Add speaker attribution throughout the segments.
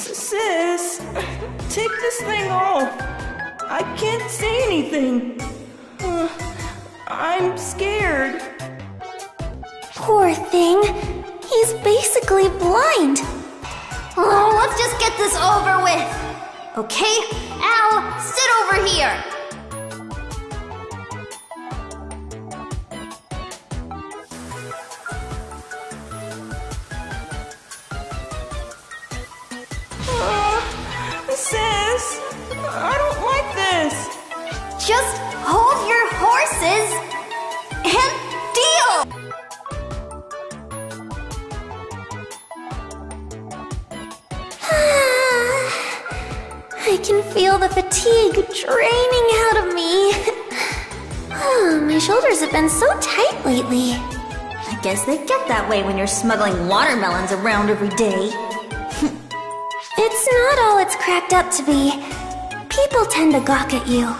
Speaker 1: Sis, take this thing off. I can't say anything. Uh, I'm scared.
Speaker 2: Poor thing. He's basically blind.
Speaker 3: Oh, let's just get this over with. Okay, Al, sit over here. Just hold your horses and deal.
Speaker 2: I can feel the fatigue draining out of me. Ah, My shoulders have been so tight lately.
Speaker 3: I guess they get that way when you're smuggling watermelons around every day.
Speaker 2: It's not all it's cracked up to be. People tend to gawk at you.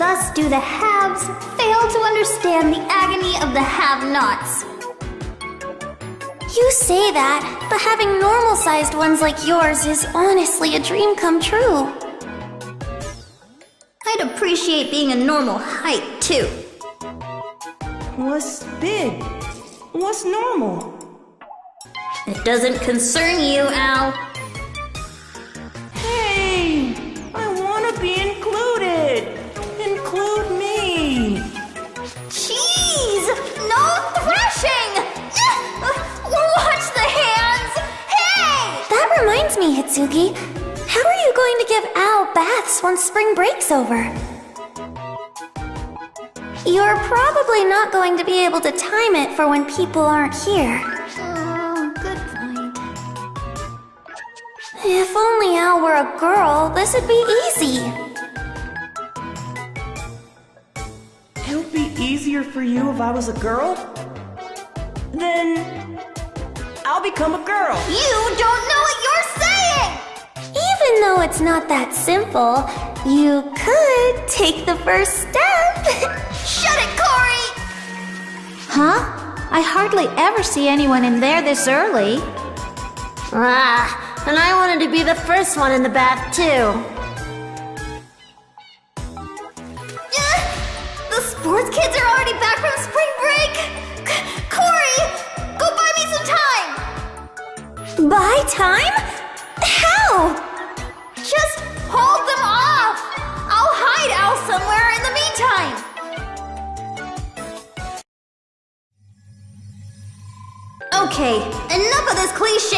Speaker 3: Thus do the haves fail to understand the agony of the have-nots.
Speaker 2: You say that, but having normal sized ones like yours is honestly a dream come true.
Speaker 3: I'd appreciate being a normal height, too.
Speaker 1: What's big? What's normal?
Speaker 3: It doesn't concern you, Al.
Speaker 2: Hitsugi. How are you going to give Al baths once spring break's over? You're probably not going to be able to time it for when people aren't here.
Speaker 3: Oh, good point.
Speaker 2: If only Al were a girl, this would be easy.
Speaker 1: It would be easier for you if I was a girl. Then I'll become a girl.
Speaker 3: You don't know what you're saying!
Speaker 2: Even though it's not that simple, you could take the first step.
Speaker 3: Shut it, Corey!
Speaker 4: Huh? I hardly ever see anyone in there this early.
Speaker 5: Ah, and I wanted to be the first one in the bath, too.
Speaker 3: The sports kids are already back from spring break! C- Corey, go buy me some time!
Speaker 2: Buy time?
Speaker 3: Okay, enough of this cliche